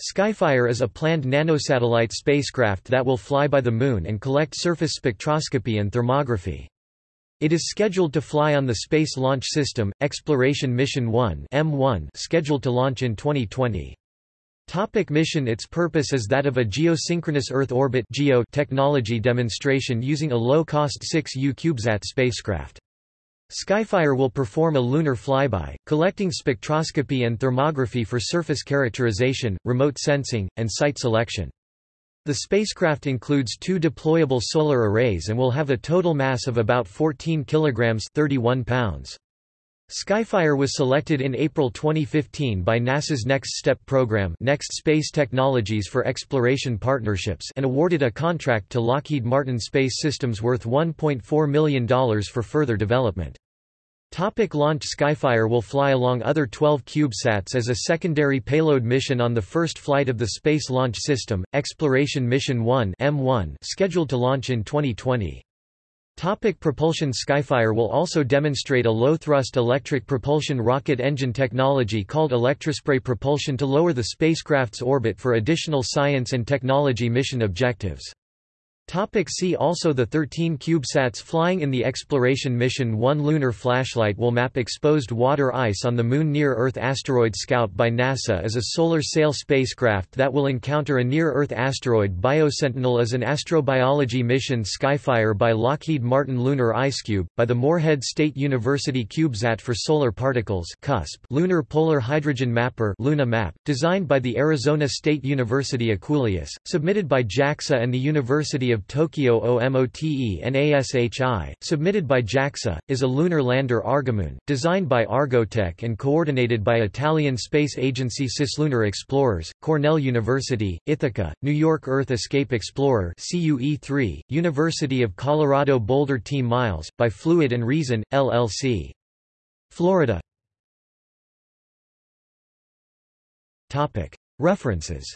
Skyfire is a planned nanosatellite spacecraft that will fly by the Moon and collect surface spectroscopy and thermography. It is scheduled to fly on the Space Launch System, Exploration Mission 1 EM-1 scheduled to launch in 2020. Topic mission Its purpose is that of a geosynchronous Earth orbit geo technology demonstration using a low-cost 6U CubeSat spacecraft. Skyfire will perform a lunar flyby, collecting spectroscopy and thermography for surface characterization, remote sensing, and site selection. The spacecraft includes two deployable solar arrays and will have a total mass of about 14 kilograms 31 pounds. Skyfire was selected in April 2015 by NASA's NextSTEP program Next Space Technologies for Exploration Partnerships and awarded a contract to Lockheed Martin Space Systems worth $1.4 million for further development. Topic launch Skyfire will fly along other 12 CubeSats as a secondary payload mission on the first flight of the Space Launch System, Exploration Mission 1 EM-1 scheduled to launch in 2020. Topic propulsion Skyfire will also demonstrate a low-thrust electric propulsion rocket engine technology called electrospray propulsion to lower the spacecraft's orbit for additional science and technology mission objectives. Topic see also The 13 CubeSats flying in the Exploration Mission 1 Lunar Flashlight will map exposed water ice on the Moon Near-Earth Asteroid Scout by NASA is a solar sail spacecraft that will encounter a near-Earth asteroid Biosentinel is an astrobiology mission Skyfire by Lockheed Martin Lunar IceCube, by the Morehead State University CubeSat for Solar Particles CUSP Lunar Polar Hydrogen Mapper LunaH-Map, designed by the Arizona State University EQUULEUS, submitted by JAXA and the University of of Tokyo OMOTENASHI, submitted by JAXA, is a lunar lander Argomoon, designed by Argotec and coordinated by Italian Space Agency Cislunar Explorers, Cornell University, Ithaca, New York Earth Escape Explorer CUE3, University of Colorado Boulder Team Miles, by Fluid and Reason, LLC. Florida. References